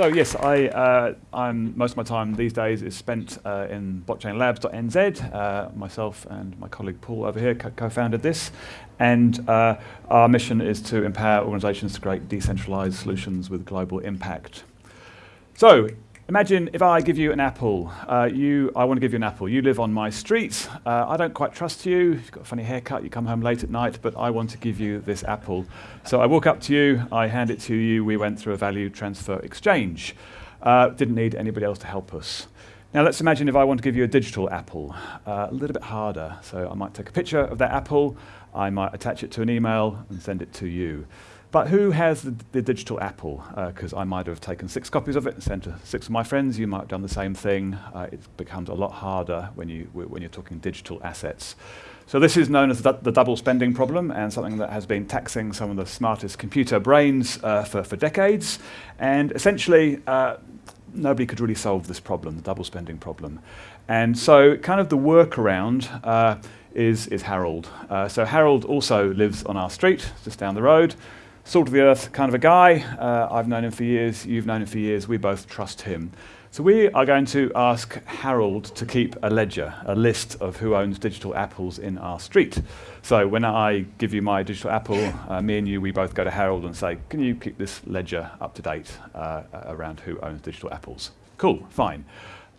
So yes, I, uh, I'm, most of my time these days is spent uh, in blockchainlabs.nz. Uh, myself and my colleague Paul over here co-founded this, and uh, our mission is to empower organisations to create decentralised solutions with global impact. So Imagine if I give you an apple. Uh, you, I want to give you an apple. You live on my street. Uh, I don't quite trust you. You've got a funny haircut. You come home late at night, but I want to give you this apple. So I walk up to you. I hand it to you. We went through a value transfer exchange. Uh, didn't need anybody else to help us. Now let's imagine if I want to give you a digital apple. Uh, a little bit harder. So I might take a picture of that apple. I might attach it to an email and send it to you. But who has the, the digital apple? Because uh, I might have taken six copies of it and sent to six of my friends. You might have done the same thing. Uh, it becomes a lot harder when, you, when you're talking digital assets. So this is known as the, the, double spending problem and something that has been taxing some of the smartest computer brains uh, for, for decades. And essentially, uh, nobody could really solve this problem, the double spending problem. And so kind of the workaround uh, is, is Harold. Uh, so Harold also lives on our street, just down the road salt of the earth kind of a guy. Uh, I've known him for years, you've known him for years, we both trust him. So we are going to ask Harold to keep a ledger, a list of who owns digital apples in our street. So when I give you my digital apple, uh, me and you, we both go to Harold and say, can you keep this ledger up to date uh, around who owns digital apples? Cool, fine.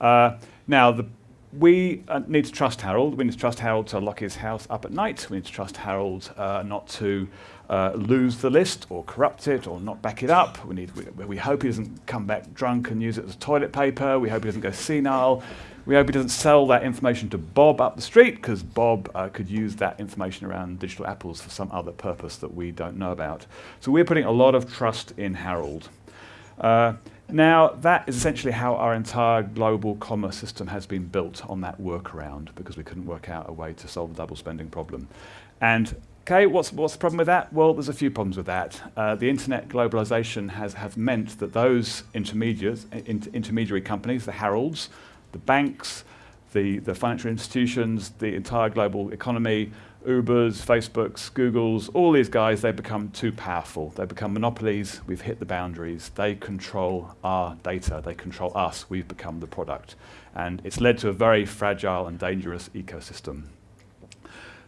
Uh, now, the we uh, need to trust Harold. We need to trust Harold to lock his house up at night. We need to trust Harold uh, not to uh, lose the list or corrupt it or not back it up. We, need, we, we, hope he doesn't come back drunk and use it as toilet paper. We hope he doesn't go senile. We hope he doesn't sell that information to Bob up the street because Bob uh, could use that information around digital apples for some other purpose that we don't know about. So we're putting a lot of trust in Harold. Now, that is essentially how our entire global commerce system has been built on that workaround because we couldn't work out a way to solve the double spending problem. And okay, what's, what's the problem with that? Well, there's a few problems with that. Uh, the internet globalization has, has meant that those intermediaries, in, intermediary companies, the Harolds, the banks, the, the financial institutions, the entire global economy, Ubers, Facebooks, Googles, all these guys, they become too powerful. They become monopolies. We've hit the boundaries. They control our data. They control us. We've become the product. And it's led to a very fragile and dangerous ecosystem.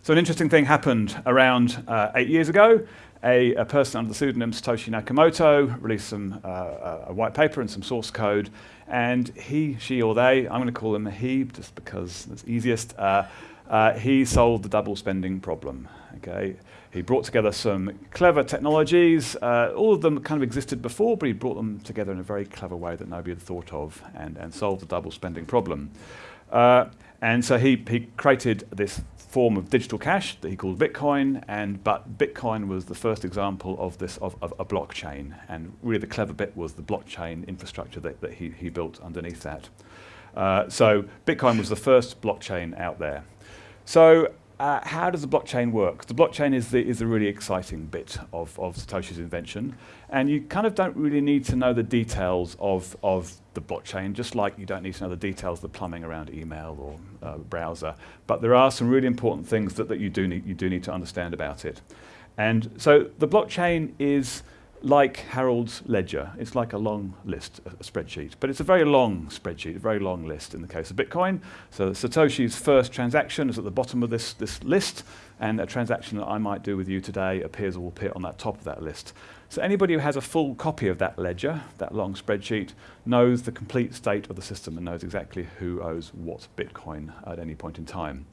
So an interesting thing happened around uh, eight years ago. A, a, person under the pseudonym Satoshi Nakamoto released some, uh, a white paper and some source code. And he, she, or they, I'm going to call them he just because it's easiest, uh, uh, he solved the double spending problem. Okay, he brought together some clever technologies. Uh, all of them kind of existed before, but he brought them together in a very clever way that nobody had thought of, and, and solved the double spending problem. Uh, and so he, he created this form of digital cash that he called Bitcoin, and but Bitcoin was the first example of this of, of a blockchain, and really the clever bit was the blockchain infrastructure that, that he, he built underneath that. Uh, so Bitcoin was the first blockchain out there. So uh, how does the blockchain work? The blockchain is the, is a really exciting bit of, of Satoshi's invention. And you kind of don't really need to know the details of, of the blockchain, just like you don't need to know the details of the plumbing around email or uh, browser. But there are some really important things that, that you, do need, you do need to understand about it. And so the blockchain is like Harold's ledger. It's like a long list, a, a, spreadsheet. But it's a very long spreadsheet, a very long list in the case of Bitcoin. So Satoshi's first transaction is at the bottom of this, this list, and a transaction that I might do with you today appears or will appear on that top of that list. So anybody who has a full copy of that ledger, that long spreadsheet, knows the complete state of the system and knows exactly who owes what Bitcoin at any point in time.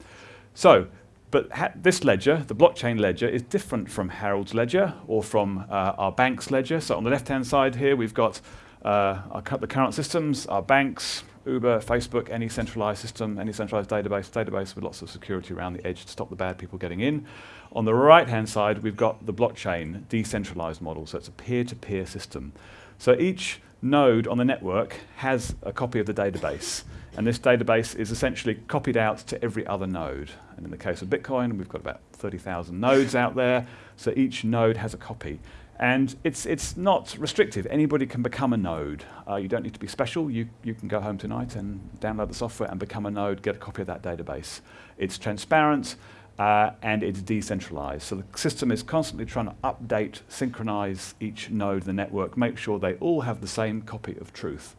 So but this ledger, the blockchain ledger, is different from Harold's ledger or from uh, our bank's ledger. So on the left-hand side here, we've got uh, our, the current systems, our banks, Uber, Facebook, any centralized system, any centralized database, database with lots of security around the edge to stop the bad people getting in. On the right-hand side, we've got the blockchain decentralized model. So it's a peer-to-peer -peer system. So each node on the network has a copy of the database. And this database is essentially copied out to every other node. And in the case of Bitcoin, we've got about 30,000 nodes out there. So each node has a copy. And it's, it's not restrictive. Anybody can become a node. Uh, you don't need to be special. You, you can go home tonight and download the software and become a node, get a copy of that database. It's transparent. uh, and it's decentralized. So the system is constantly trying to update, synchronize each node the network, make sure they all have the same copy of truth.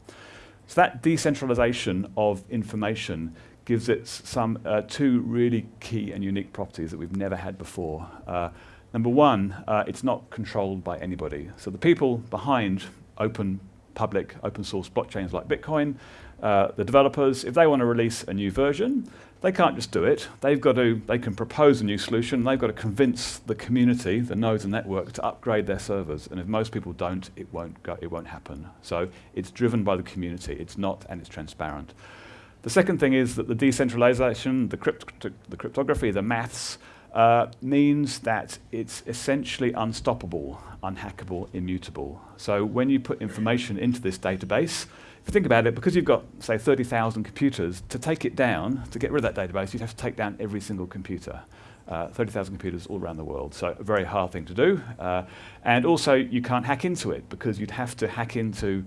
So that decentralization of information gives it some uh, two really key and unique properties that we've never had before. Uh, number one, uh, it's not controlled by anybody. So the people behind open public open source blockchains like Bitcoin, uh, the developers, if they want to release a new version, they can't just do it. They've got to, they can propose a new solution. They've got to convince the community, the nodes and network, to upgrade their servers. And if most people don't, it won't go, it won't happen. So it's driven by the community. It's not, and it's transparent. The second thing is that the decentralization, the, crypt the cryptography, the maths, uh, means that it's essentially unstoppable, unhackable, immutable. So when you put information into this database, if you think about it, because you've got, say, 30,000 computers, to take it down, to get rid of that database, you'd have to take down every single computer. Uh, 30,000 computers all around the world, so a very hard thing to do. Uh, and also, you can't hack into it, because you'd have to hack into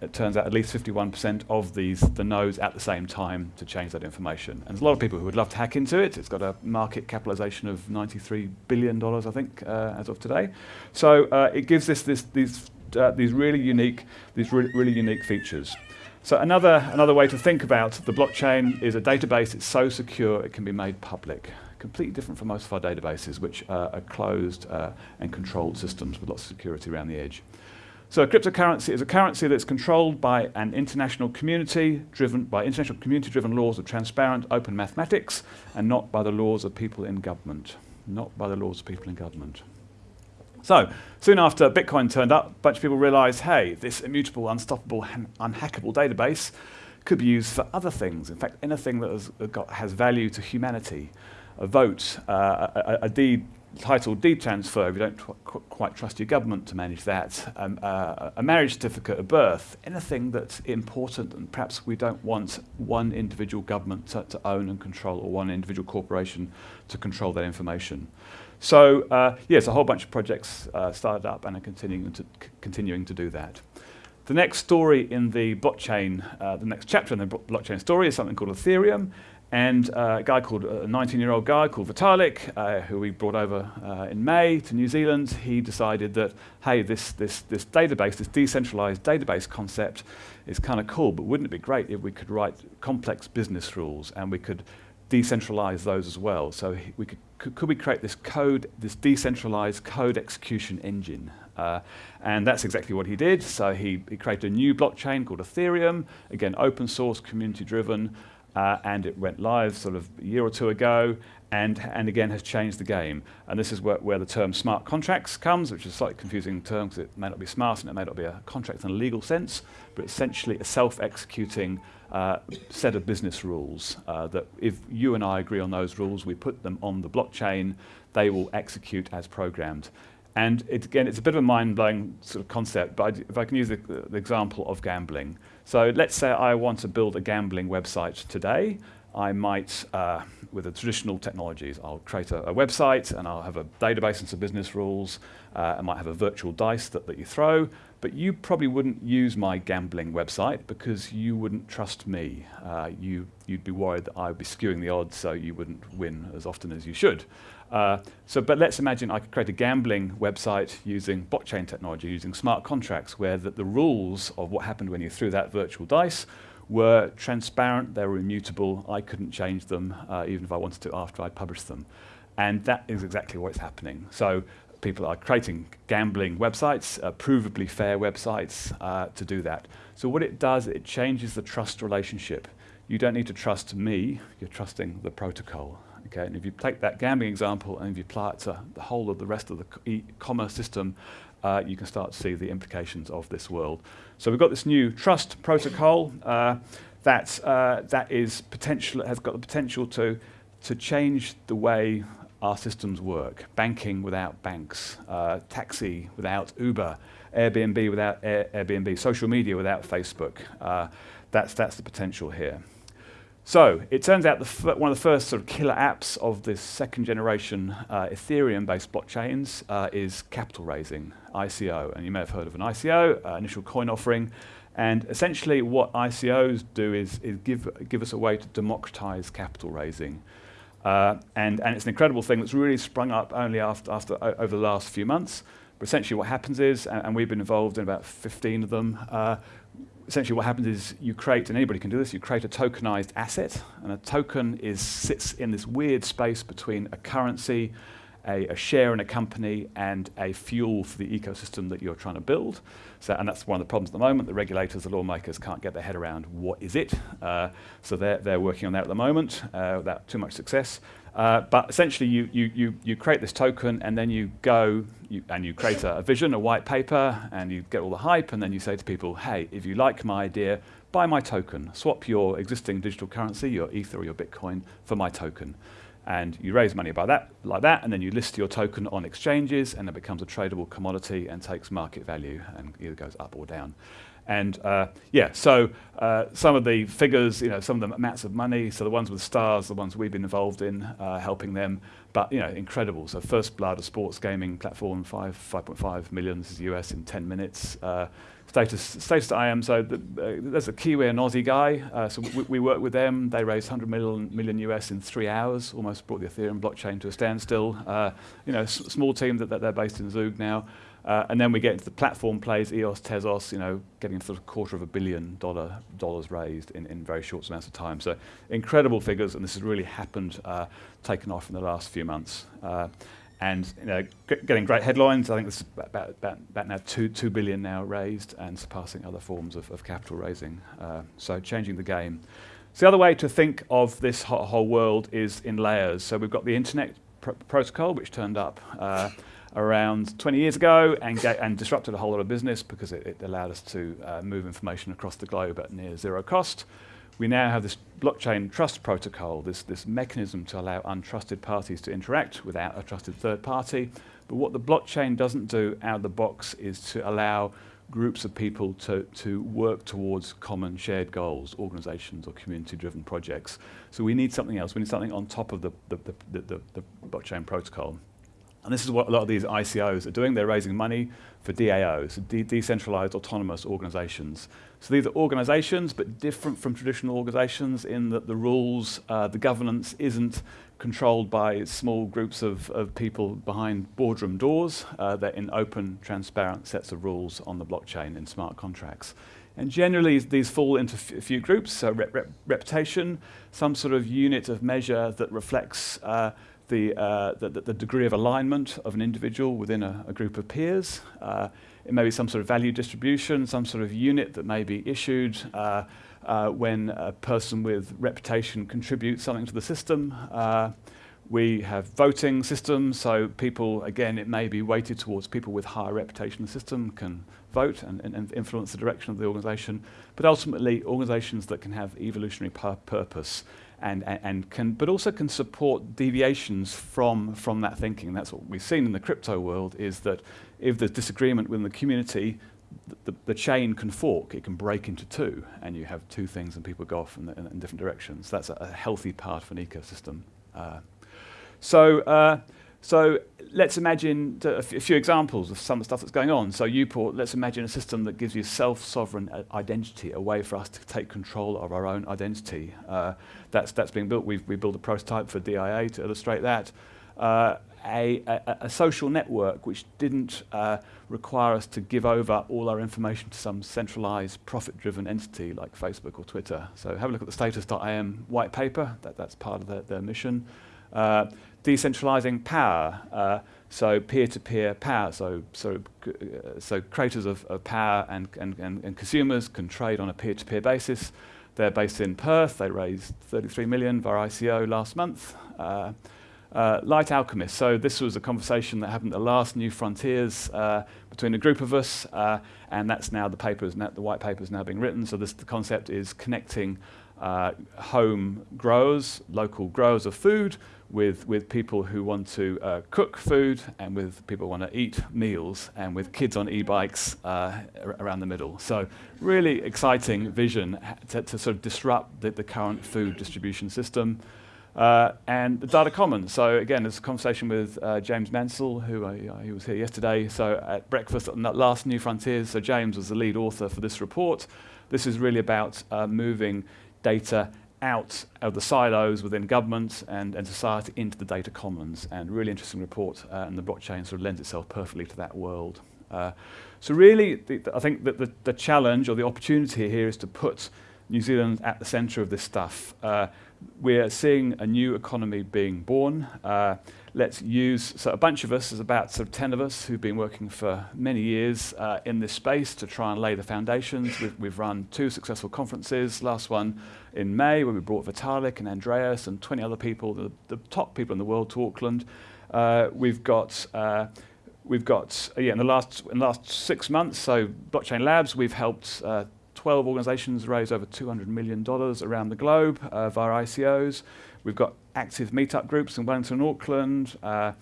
it turns out at least 51% of these the nodes at the same time to change that information. And there's a lot of people who would love to hack into it. It's got a market capitalization of $93 billion, I think, uh, as of today. So uh, it gives this, this, these, uh, these really unique, these really, really unique features. So another, another way to think about the blockchain is a database. It's so secure it can be made public. Completely different from most of our databases, which are closed uh, and controlled systems with lots of security around the edge. So a cryptocurrency is a currency that's controlled by an international community, driven by international community-driven laws of transparent, open mathematics, and not by the laws of people in government. Not by the laws of people in government. So, soon after Bitcoin turned up, a bunch of people realized, hey, this immutable, unstoppable, unhackable database could be used for other things. In fact, anything that has, got, has value to humanity. A vote, uh, a, a, deed title deed transfer, if you don't tr qu quite trust your government to manage that, um, uh, a marriage certificate of birth, anything that's important and perhaps we don't want one individual government to, to own and control or one individual corporation to control that information. So uh, yes, a whole bunch of projects uh, started up and are continuing to, continuing to do that. The next story in the blockchain, uh, the next chapter in the blockchain story is something called Ethereum, and uh, a guy called, a 19-year-old guy called Vitalik, uh, who we brought over uh, in May to New Zealand, he decided that, hey, this, this, this database, this decentralized database concept is kind of cool, but wouldn't it be great if we could write complex business rules and we could decentralize those as well? So we could, could, we create this code, this decentralized code execution engine? Uh, and that's exactly what he did. So he, he created a new blockchain called Ethereum, again, open source, community driven, uh, and it went live sort of a year or two ago and, and again has changed the game. And this is where, where the term smart contracts comes, which is a slightly confusing term because it may not be smart and it may not be a contract in a legal sense, but essentially a self-executing uh, set of business rules uh, that if you and I agree on those rules, we put them on the blockchain, they will execute as programmed. And it, again, it's a bit of a mind-blowing sort of concept, but I if I can use the, the example of gambling. So let's say I want to build a gambling website today. I might, uh, with the traditional technologies, I'll create a, a, website and I'll have a database and some business rules. Uh, I might have a virtual dice that, that you throw, but you probably wouldn't use my gambling website because you wouldn't trust me. Uh, you, you'd be worried that I would be skewing the odds so you wouldn't win as often as you should. Uh, so, but let's imagine I could create a gambling website using blockchain technology, using smart contracts, where the, the rules of what happened when you threw that virtual dice were transparent, they were immutable, I couldn't change them, uh, even if I wanted to after I published them. And that is exactly what's happening. So people are creating gambling websites, uh, provably fair websites uh, to do that. So what it does, it changes the trust relationship. You don't need to trust me, you're trusting the protocol. Okay, and if you take that gambling example and if you apply it to the whole of the rest of the e-commerce system, uh, you can start to see the implications of this world. So we've got this new trust protocol uh, that, uh, that is potential, has got the potential to, to change the way our systems work. Banking without banks, uh, taxi without Uber, Airbnb without Air Airbnb, social media without Facebook. Uh, that's, that's the potential here. So it turns out one of the first sort of killer apps of this second generation uh, Ethereum-based blockchains uh, is capital raising, ICO. And you may have heard of an ICO, uh, initial coin offering. And essentially what ICOs do is, is give, give us a way to democratize capital raising. Uh, and, and it's an incredible thing that's really sprung up only after, after over the last few months. But essentially what happens is, and, and we've been involved in about 15 of them, uh, essentially what happens is you create, and anybody can do this, you create a tokenized asset, and a token is, sits in this weird space between a currency, a, a, share in a company, and a fuel for the ecosystem that you're trying to build. So, and that's one of the problems at the moment. The regulators, the lawmakers can't get their head around what is it. Uh, so they're, they're working on that at the moment uh, without too much success. Uh, but essentially, you, you, you, you create this token, and then you go you, and you create a, a, vision, a white paper, and you get all the hype, and then you say to people, hey, if you like my idea, buy my token. Swap your existing digital currency, your Ether or your Bitcoin, for my token. And you raise money by that, like that, and then you list your token on exchanges, and it becomes a tradable commodity and takes market value and either goes up or down. And uh, yeah, so uh, some of the figures, you know, some of the amounts of money, so the ones with stars, the ones we've been involved in, uh, helping them, but you know, incredible. So First Blood, a sports gaming platform, five, 5.5 million, this is US in 10 minutes. Uh, status, status IM, so the, uh, there's a Kiwi and Aussie guy, uh, so we, we work with them, they raised 100 million, million US in three hours, almost brought the Ethereum blockchain to a standstill. you know, small team that, that they're based in Zug now. Uh, and then we get into the platform plays, EOS, Tezos, you know, getting sort of quarter of a billion dollar dollars raised in, in very short amounts of time. So incredible figures, and this has really happened, uh, taken off in the last few months. Uh, and you know, getting great headlines. I think this is about, about, about now two, two billion now raised and surpassing other forms of, of capital raising. Uh, so changing the game. So the other way to think of this whole world is in layers. So we've got the internet pr protocol, which turned up uh, around 20 years ago and, and disrupted a whole lot of business because it, it allowed us to uh, move information across the globe at near zero cost. We now have this blockchain trust protocol, this, this mechanism to allow untrusted parties to interact without a trusted third party. But what the blockchain doesn't do out of the box is to allow groups of people to, to work towards common shared goals, organizations or community-driven projects. So we need something else. We need something on top of the, the, the, the, the blockchain protocol. And this is what a lot of these ICOs are doing. They're raising money for DAOs, de decentralized autonomous organizations. So these are organizations, but different from traditional organizations in that the rules, uh, the governance isn't controlled by small groups of, of people behind boardroom doors. Uh, they're in open, transparent sets of rules on the blockchain in smart contracts. And generally, these fall into a few groups, so rep rep reputation, some sort of unit of measure that reflects uh, the, uh, the, the, degree of alignment of an individual within a, a group of peers. Uh, it may be some sort of value distribution, some sort of unit that may be issued uh, uh when a person with reputation contributes something to the system. Uh, we have voting systems, so people, again, it may be weighted towards people with higher reputation in the system can vote and, and, and influence the direction of the organization, but ultimately organizations that can have evolutionary purpose and, and, can, but also can support deviations from, from that thinking. That's what we've seen in the crypto world is that if there's disagreement within the community, the, the, chain can fork, it can break into two, and you have two things and people go off in, in, in different directions. That's a, a, healthy part of an ecosystem. Uh, so, uh, so let's imagine a few examples of some of the stuff that's going on. So Uport, let's imagine a system that gives you self-sovereign uh, identity, a way for us to take control of our own identity. Uh, that's, that's being built. We've, we built a prototype for DIA to illustrate that. Uh, a, a, a, social network which didn't uh, require us to give over all our information to some centralized profit-driven entity like Facebook or Twitter. So have a look at the status.im white paper, that, that's part of their, their mission. Uh, decentralizing power, uh, so peer-to-peer -peer power, so, so, so creators of, of power and, and, and, and, consumers can trade on a peer-to-peer -peer basis. They're based in Perth, they raised 33 million via ICO last month. Uh, uh, Light Alchemist, so this was a conversation that happened at last New Frontiers uh, between a group of us, uh, and that's now the paper, is now, the white paper is now being written, so this, the concept is connecting uh, home growers, local growers of food, with, with people who want to uh, cook food and with people who want to eat meals and with kids on e-bikes uh, around the middle. So really exciting vision to, to sort of disrupt the, the, current food distribution system. Uh, and the data commons. So again, there's a conversation with uh, James Mansell, who uh, he was here yesterday. So at breakfast on that last New Frontiers, so James was the lead author for this report. This is really about uh, moving data out of the silos within government and, and society into the data commons. And really interesting report, uh, and the blockchain sort of lends itself perfectly to that world. Uh, so really, the, the, I think that the, the challenge or the opportunity here is to put New Zealand at the centre of this stuff. Uh, we're seeing a new economy being born. Uh, let's use, so a bunch of us, there's about sort of 10 of us who've been working for many years uh, in this space to try and lay the foundations. We've, we've, run two successful conferences, last one in May where we brought Vitalik and Andreas and 20 other people, the, the top people in the world to Auckland. Uh, we've got uh, we've got yeah in the last in the last six months. So blockchain labs, we've helped uh, 12 organizations raise over $200 million around the globe uh, via ICOs. We've got active meetup groups in Wellington and Auckland. Uh,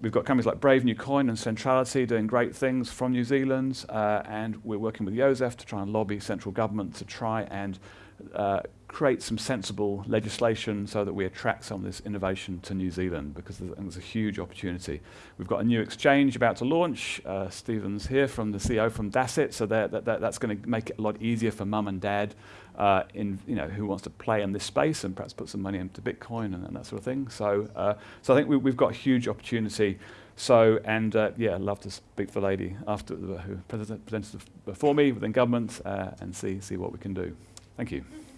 we've got companies like Brave New Coin and Centrality doing great things from New Zealand. Uh, and we're working with Joseph to try and lobby central government to try and uh, create some sensible legislation so that we attract some of this innovation to New Zealand because there's, there's a huge opportunity. We've got a new exchange about to launch. Uh, Stephen's here from the CEO from Dasset, so that, that, that's going to make it a lot easier for mum and dad uh, in, you know, who wants to play in this space and perhaps put some money into Bitcoin and, and that sort of thing. So, uh, so I think we, have got a huge opportunity. So, and uh, yeah, I'd love to speak to the lady after who presented before me within government uh, and see, see what we can do. Thank you.